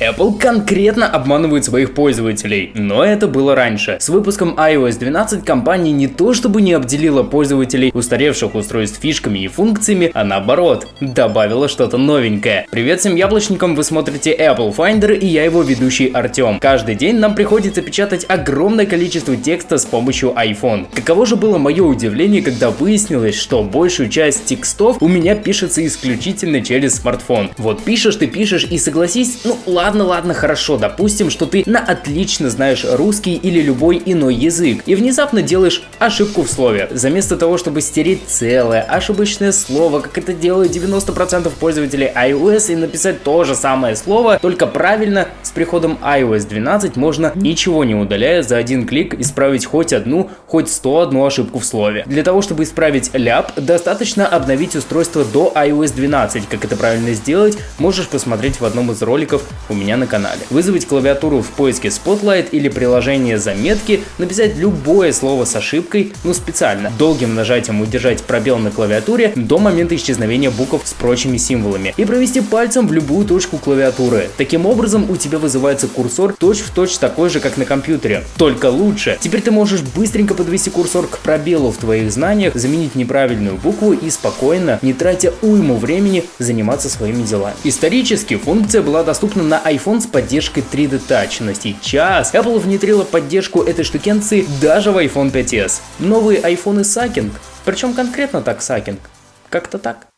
Apple конкретно обманывает своих пользователей, но это было раньше. С выпуском iOS 12 компания не то чтобы не обделила пользователей устаревших устройств фишками и функциями, а наоборот, добавила что-то новенькое. Привет всем яблочникам, вы смотрите Apple Finder и я его ведущий Артем. Каждый день нам приходится печатать огромное количество текста с помощью iPhone. Каково же было мое удивление, когда выяснилось, что большую часть текстов у меня пишется исключительно через смартфон. Вот пишешь ты пишешь и согласись, ну ладно Ладно, ладно, хорошо, допустим, что ты на отлично знаешь русский или любой иной язык, и внезапно делаешь ошибку в слове. Заместо того, чтобы стереть целое ошибочное слово, как это делают 90% пользователей iOS, и написать то же самое слово, только правильно, приходом iOS 12 можно, ничего не удаляя, за один клик исправить хоть одну, хоть 101 ошибку в слове. Для того, чтобы исправить ляп, достаточно обновить устройство до iOS 12. Как это правильно сделать, можешь посмотреть в одном из роликов у меня на канале. Вызвать клавиатуру в поиске Spotlight или приложение заметки, написать любое слово с ошибкой, ну специально, долгим нажатием удержать пробел на клавиатуре до момента исчезновения букв с прочими символами и провести пальцем в любую точку клавиатуры. Таким образом у тебя вызывается курсор точь-в-точь точь такой же, как на компьютере, только лучше. Теперь ты можешь быстренько подвести курсор к пробелу в твоих знаниях, заменить неправильную букву и спокойно, не тратя уйму времени, заниматься своими делами. Исторически функция была доступна на iPhone с поддержкой 3D Touch, но сейчас Apple внедрила поддержку этой штукенции даже в iPhone 5s. Новые iPhone сакинг, причем конкретно так сакинг, как-то так.